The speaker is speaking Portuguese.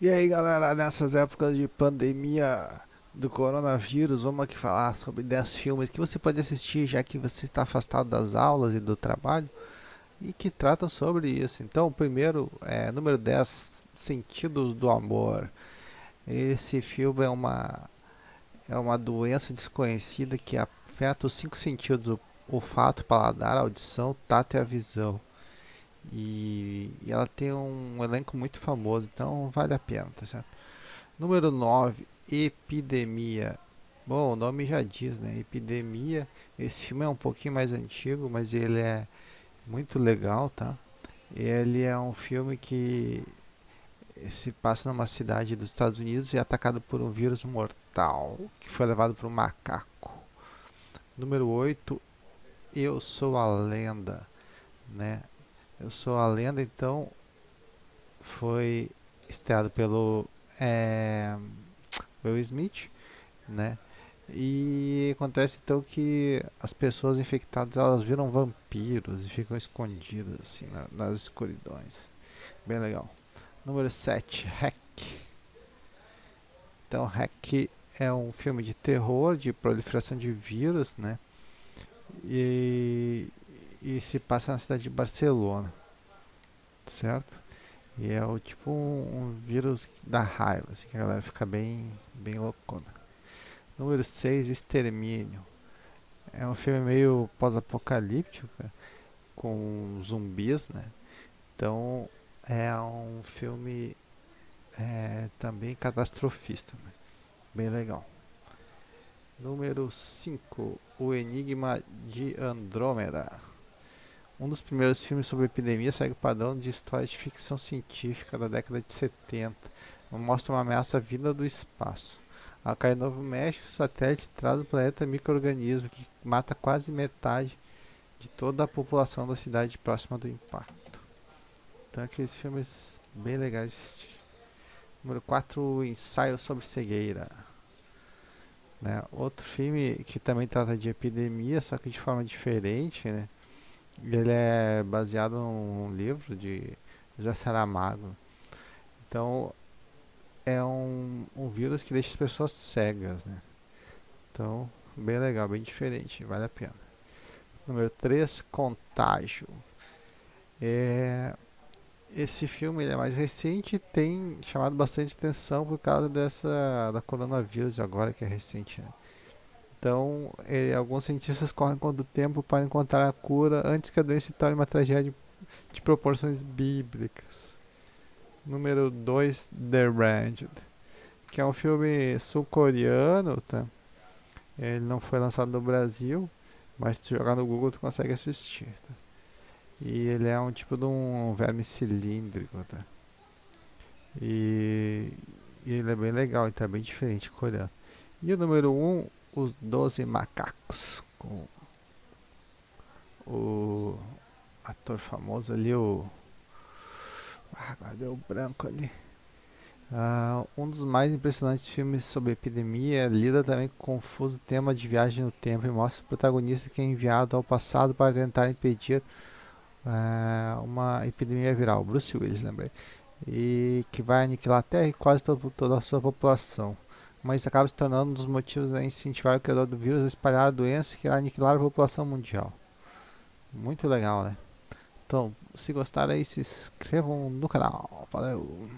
E aí galera, nessas épocas de pandemia do coronavírus, vamos aqui falar sobre 10 filmes que você pode assistir já que você está afastado das aulas e do trabalho e que tratam sobre isso. Então, o primeiro é número 10, Sentidos do Amor. Esse filme é uma é uma doença desconhecida que afeta os cinco sentidos: o olfato, paladar, audição, tato e a visão. E, e, ela tem um elenco muito famoso, então vale a pena, tá certo? Número 9, Epidemia. Bom, o nome já diz, né? Epidemia. Esse filme é um pouquinho mais antigo, mas ele é muito legal, tá? Ele é um filme que se passa numa cidade dos Estados Unidos e é atacado por um vírus mortal que foi levado para um macaco. Número 8, Eu Sou a Lenda, né? Eu Sou a Lenda, então, foi estreado pelo é, Will Smith, né? E acontece então que as pessoas infectadas elas viram vampiros e ficam escondidas assim na, nas escuridões. Bem legal. Número 7, Hack. Então, Hack é um filme de terror, de proliferação de vírus, né? E, e se passa na cidade de Barcelona, certo? E é o tipo um, um vírus da raiva, assim, que a galera fica bem, bem loucona. Número 6, Extermínio. É um filme meio pós-apocalíptico, com zumbis, né? Então, é um filme é, também catastrofista, né? bem legal. Número 5, O Enigma de Andrômeda. Um dos primeiros filmes sobre epidemia segue o padrão de história de ficção científica da década de 70. Mostra uma ameaça vinda do espaço. Ao cair no Novo México, o satélite traz o planeta microorganismo que mata quase metade de toda a população da cidade próxima do impacto. Então aqueles filmes bem legais. Número 4, Ensaio sobre Cegueira. Né? Outro filme que também trata de epidemia, só que de forma diferente, né? Ele é baseado num livro de José Saramago. Então, é um, um vírus que deixa as pessoas cegas, né? Então, bem legal, bem diferente, vale a pena. Número 3, Contágio. É esse filme é mais recente e tem chamado bastante atenção por causa dessa da coronavírus agora que é recente. Né? Então, ele, alguns cientistas correm contra o tempo para encontrar a cura antes que a doença se torne uma tragédia de proporções bíblicas. Número 2, The Ranged, que é um filme sul-coreano, tá? Ele não foi lançado no Brasil, mas se jogar no Google tu consegue assistir. Tá? E ele é um tipo de um verme cilíndrico, tá? E, e ele é bem legal, então é bem diferente coreano. E o número 1, um, os 12 macacos, com o ator famoso ali, o... Ah, deu branco ali. Uh, um dos mais impressionantes filmes sobre epidemia lida também com o confuso tema de viagem no tempo e mostra o protagonista que é enviado ao passado para tentar impedir é, uma epidemia viral, Bruce Willis, lembrei, e que vai aniquilar a Terra e quase todo, toda a sua população. Mas acaba se tornando um dos motivos a incentivar o criador do vírus a espalhar a doença que irá aniquilar a população mundial. Muito legal, né? Então, se gostaram aí, se inscrevam no canal. Valeu!